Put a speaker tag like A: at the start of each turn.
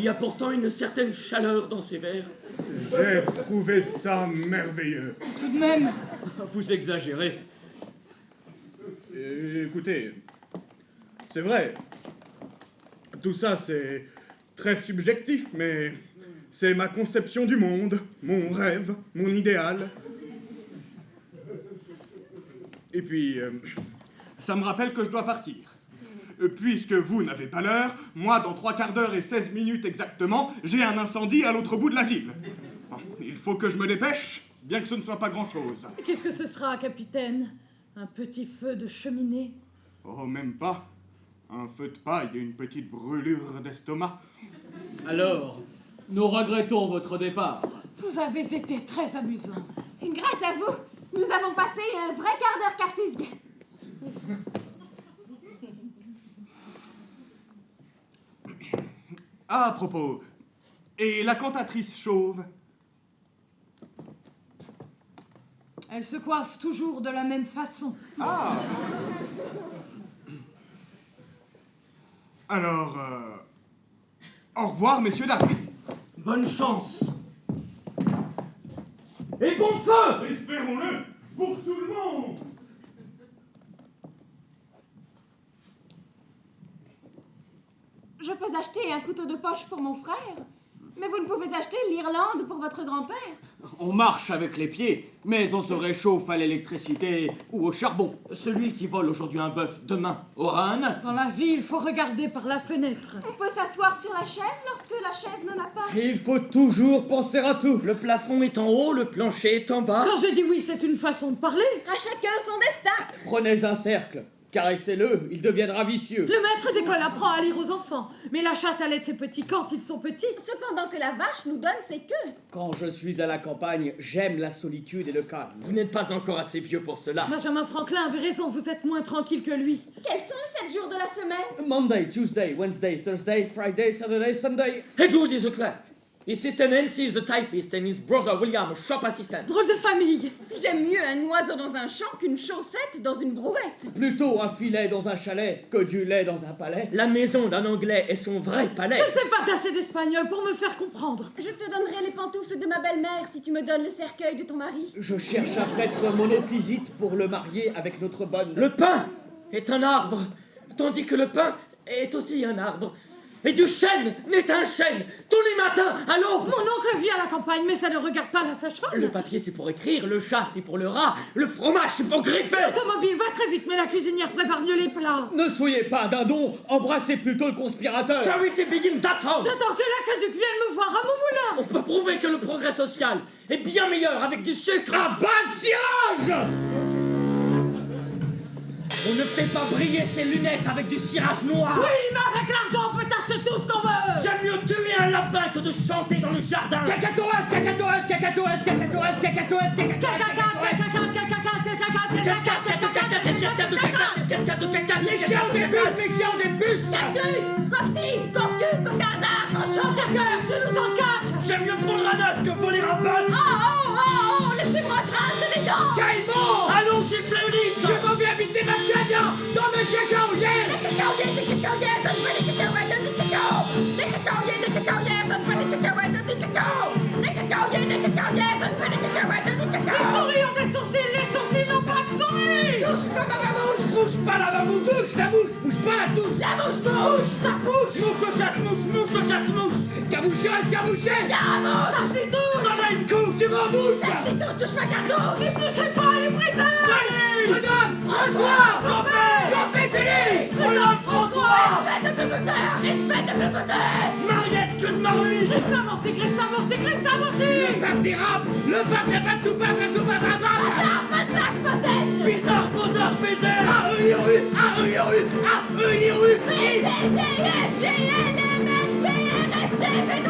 A: Il y a pourtant une certaine chaleur dans ces vers.
B: J'ai trouvé ça merveilleux.
C: Tout de même.
A: Vous exagérez.
B: Et écoutez, c'est vrai. Tout ça, c'est très subjectif, mais c'est ma conception du monde, mon rêve, mon idéal. Et puis, euh, ça me rappelle que je dois partir. Puisque vous n'avez pas l'heure, moi, dans trois quarts d'heure et 16 minutes exactement, j'ai un incendie à l'autre bout de la ville. Bon, il faut que je me dépêche, bien que ce ne soit pas grand-chose.
C: Qu'est-ce que ce sera, capitaine? Un petit feu de cheminée?
B: Oh, même pas. Un feu de paille et une petite brûlure d'estomac.
A: Alors, nous regrettons votre départ.
C: Vous avez été très amusant.
D: Et grâce à vous, nous avons passé un vrai quart d'heure cartésien.
B: À propos, et la cantatrice chauve?
C: Elle se coiffe toujours de la même façon.
B: Ah Alors, euh, au revoir, messieurs, dames.
A: Bonne chance. Et bon feu
B: Espérons-le pour tout le monde
D: Je peux acheter un couteau de poche pour mon frère, mais vous ne pouvez acheter l'Irlande pour votre grand-père.
E: On marche avec les pieds, mais on se réchauffe à l'électricité ou au charbon.
A: Celui qui vole aujourd'hui un bœuf, demain aura un œuf.
C: Dans la vie, il faut regarder par la fenêtre.
D: On peut s'asseoir sur la chaise lorsque la chaise n'en a pas.
E: Et il faut toujours penser à tout.
A: Le plafond est en haut, le plancher est en bas.
C: Quand je dis oui, c'est une façon de parler.
D: À chacun son destin.
E: Prenez un cercle, caressez-le, il deviendra vicieux.
C: Le maître d'école apprend à lire aux enfants, mais la chatte allait de ses petits quand ils sont petits.
D: Cependant que la vache nous donne ses queues.
E: Quand je suis à la campagne, j'aime la solitude et le calme.
A: Vous n'êtes pas encore assez vieux pour cela.
C: Benjamin Franklin avait raison, vous êtes moins tranquille que lui.
D: Quels sont les sept jours de la semaine?
E: Monday, Tuesday, Wednesday, Thursday, Friday, Saturday, Sunday.
A: Edward is a clerk. His sister Nancy is a typist and his brother William a shop assistant.
C: Drôle de famille.
D: J'aime mieux un oiseau dans un champ qu'une chaussette dans une brouette.
E: Plutôt un filet dans un chalet que du lait dans un palais.
A: La maison d'un Anglais est son vrai palais.
C: Je ne sais pas assez d'espagnol pour me faire comprendre.
D: Je te donnerai les pantoufles de ma belle-mère si tu me donnes le cercueil de ton mari.
E: Je cherche un prêtre monophysite pour le marier avec notre bonne.
A: Le pain est un arbre, tandis que le pain est aussi un arbre. Et du chêne n'est un chêne tous les matins à l'aube.
C: Mon oncle vit à la campagne, mais ça ne regarde pas la sage-femme.
A: Le papier c'est pour écrire, le chat c'est pour le rat, le fromage c'est pour griffer.
C: L'automobile va très vite, mais la cuisinière prépare mieux les plats.
E: Ne soyez pas dindon, embrassez plutôt le conspirateur.
A: Charity begins at home.
C: J'attends que l'aqueduc vienne me voir à mon moulin.
A: On peut prouver que le progrès social est bien meilleur avec du sucre.
E: Un bas de cirage
A: On ne fait pas briller ses lunettes avec du cirage noir.
C: Oui, mais avec l'argent, on peut acheter tout ce qu'on veut.
A: J'aime mieux tuer un lapin que de chanter dans le jardin.
E: Cacatoès, cacatoès, cacatoès, cacatoès, cacatoès, cacatoès, Les chiens des bus, les chiens des bus
D: Cactus, coccyx, cocu, cocarda, cochon,
C: Cœur, tu nous en caques.
A: J'aime mieux prendre un œuf que voler un bœuf.
C: Souris ont des sourcils, les sourcils n'ont pas de souris.
D: Touche pas ma babouche.
E: Bouge pas la babouche Touche la mouche Bouge pas la touche.
D: La mouche bouche, ta bouche.
A: Mouche au chasse-mouche, mouche au chasse-mouche.
E: Escarmoucheur, escarmoucher
D: Caramouche
C: Ça se touche.
A: Donne-moi une couche.
E: C'est ma bouche
D: C'est tout, touche ma cartouche
C: Ne touchez pas les briseurs.
E: Madame François Campé, c'est
D: espèce de
A: Mariette que de Marie.
C: Christ amorti, Christ amorti, Christ amorti.
E: Le pape dérape Le pape n'a pas de soupape, la soupape à
D: Bazar, bazar, bazar
A: Bizarre, poseur, baiser.
E: Ah, rue, rue Ah, rue, rue Ah, rue, rue
A: De la Yano du Néana.
C: Stop, stop, stop,